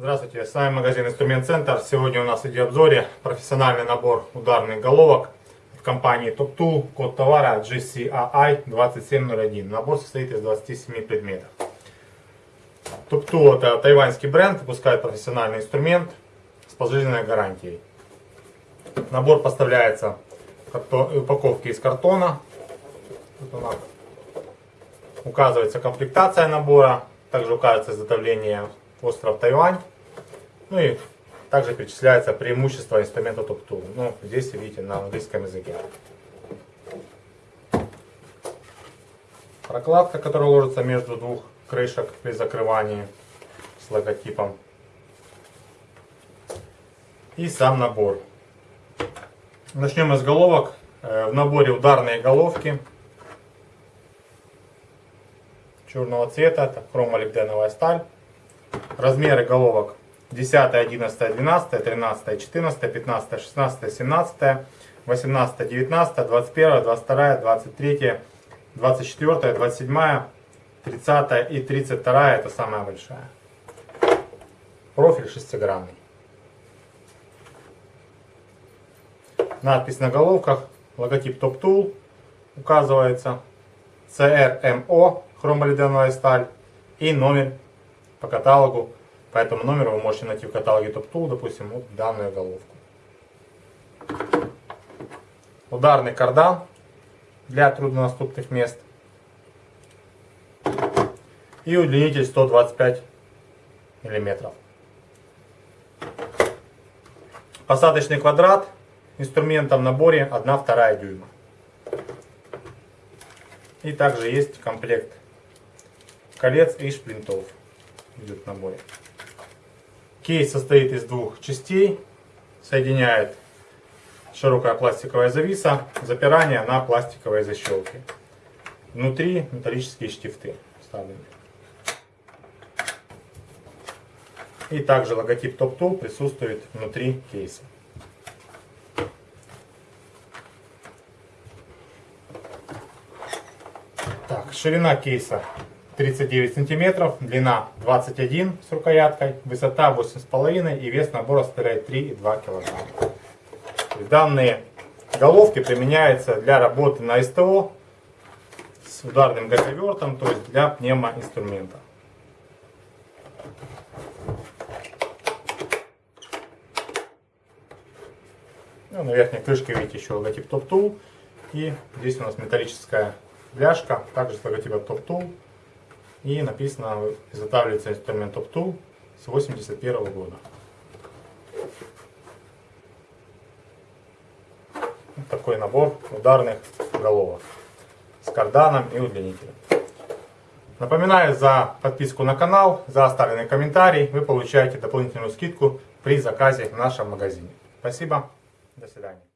Здравствуйте, с вами магазин Инструмент Центр. Сегодня у нас в видеообзоре профессиональный набор ударных головок от компании Top Tool. Код товара GCAI 2701. Набор состоит из 27 предметов. Top Tool это тайваньский бренд, выпускает профессиональный инструмент пожизненной гарантией. Набор поставляется в упаковке из картона. Указывается комплектация набора, также указывается изготовление остров Тайвань. Ну и также перечисляется преимущество инструмента TopTool. Ну, здесь видите на английском языке. Прокладка, которая ложится между двух крышек при закрывании с логотипом. И сам набор. Начнем из головок. Э, в наборе ударные головки черного цвета, это хромолибденовая сталь. Размеры головок 10, 11, 12, 13, 14, 15, 16, 17, 18, 19, 21, 22, 23, 24, 27, 30 и 32 это самая большая. Профиль шестигранный. Надпись на головках, логотип Top Tool указывается, CRMO, хромолиденовая сталь и номер по каталогу. По этому номеру вы можете найти в каталоге Top Tool, допустим, вот данную головку. Ударный кардан для труднодоступных мест. И удлинитель 125 миллиметров. Посадочный квадрат инструмента в наборе 1-2 дюйма. И также есть комплект колец и шплинтов идет в наборе. Кейс состоит из двух частей. Соединяет широкая пластиковая зависа, запирание на пластиковой защелке. Внутри металлические штифты вставлены. И также логотип Top Tool присутствует внутри кейса. Так, ширина кейса 39 сантиметров, длина 21 с рукояткой, высота 8,5 и вес набора составляет 3,2 килограмма. Данные головки применяются для работы на СТО с ударным гаковертом, то есть для пневмоинструмента. Ну, на верхней крышке видите еще логотип Top Tool. И здесь у нас металлическая бляшка, также с логотипом Top Tool. И написано, изготавливается инструмент Optool с 81 года. Вот такой набор ударных головок с карданом и удлинителем. Напоминаю за подписку на канал, за оставленный комментарий. Вы получаете дополнительную скидку при заказе в нашем магазине. Спасибо. До свидания.